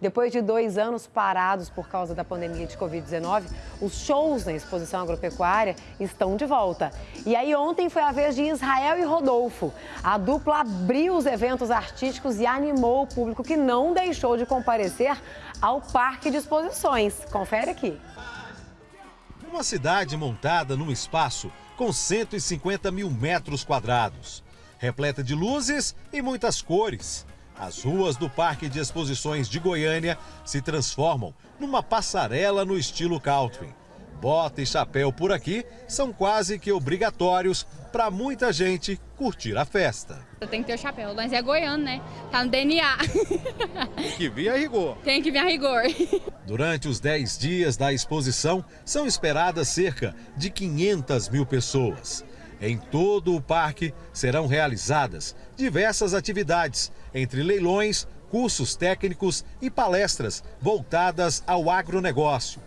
Depois de dois anos parados por causa da pandemia de Covid-19, os shows na exposição agropecuária estão de volta. E aí ontem foi a vez de Israel e Rodolfo. A dupla abriu os eventos artísticos e animou o público que não deixou de comparecer ao parque de exposições. Confere aqui. Uma cidade montada num espaço com 150 mil metros quadrados, repleta de luzes e muitas cores. As ruas do Parque de Exposições de Goiânia se transformam numa passarela no estilo country. Bota e chapéu por aqui são quase que obrigatórios para muita gente curtir a festa. Tem que ter o chapéu, mas é goiano, né? Tá no DNA. Tem que vir a rigor. Tem que vir a rigor. Durante os 10 dias da exposição, são esperadas cerca de 500 mil pessoas. Em todo o parque serão realizadas diversas atividades, entre leilões, cursos técnicos e palestras voltadas ao agronegócio.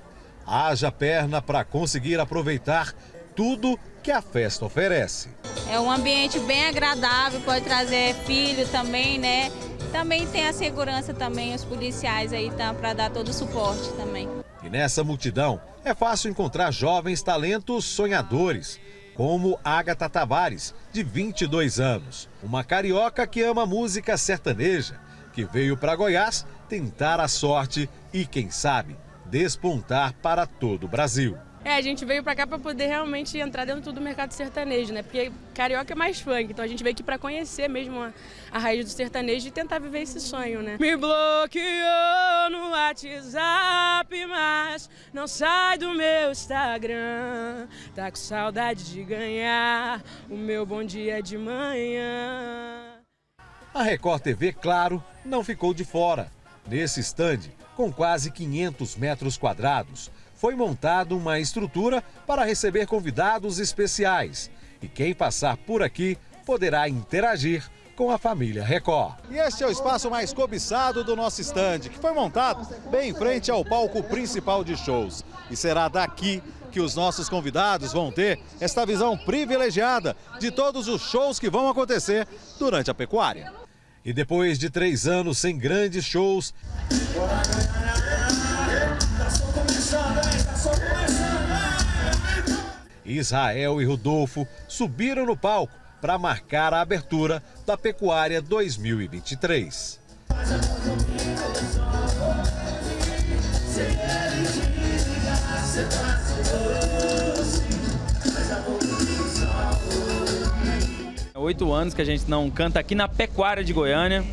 Haja perna para conseguir aproveitar tudo que a festa oferece. É um ambiente bem agradável, pode trazer filho também, né? Também tem a segurança também, os policiais aí tá, para dar todo o suporte também. E nessa multidão é fácil encontrar jovens talentos sonhadores, como Agatha Tavares, de 22 anos, uma carioca que ama música sertaneja, que veio para Goiás tentar a sorte e, quem sabe, despontar para todo o Brasil. É, a gente veio para cá para poder realmente entrar dentro do mercado sertanejo, né? Porque carioca é mais funk, então a gente veio aqui para conhecer mesmo a, a, raiz do sertanejo e tentar viver esse sonho, né? Me bloqueou no WhatsApp, mas não sai do meu Instagram. Tá com saudade de ganhar o meu bom dia de manhã. A Record TV, claro, não ficou de fora. Nesse estande, com quase 500 metros quadrados, foi montada uma estrutura para receber convidados especiais. E quem passar por aqui poderá interagir com a família Record. E este é o espaço mais cobiçado do nosso estande, que foi montado bem em frente ao palco principal de shows. E será daqui que os nossos convidados vão ter esta visão privilegiada de todos os shows que vão acontecer durante a pecuária. E depois de três anos sem grandes shows. Israel e Rodolfo subiram no palco para marcar a abertura da Pecuária 2023. Oito anos que a gente não canta aqui na Pecuária de Goiânia.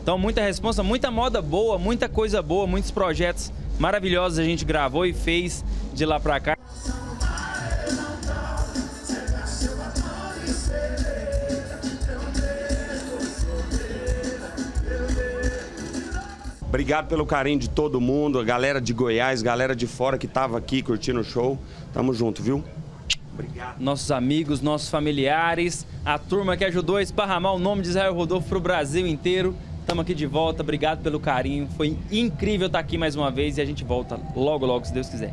Então, muita responsa, muita moda boa, muita coisa boa, muitos projetos maravilhosos a gente gravou e fez de lá pra cá. Obrigado pelo carinho de todo mundo, a galera de Goiás, galera de fora que estava aqui curtindo o show. Tamo junto, viu? Obrigado. Nossos amigos, nossos familiares, a turma que ajudou a esparramar o nome de Israel Rodolfo para o Brasil inteiro. Estamos aqui de volta, obrigado pelo carinho. Foi incrível estar aqui mais uma vez e a gente volta logo, logo, se Deus quiser.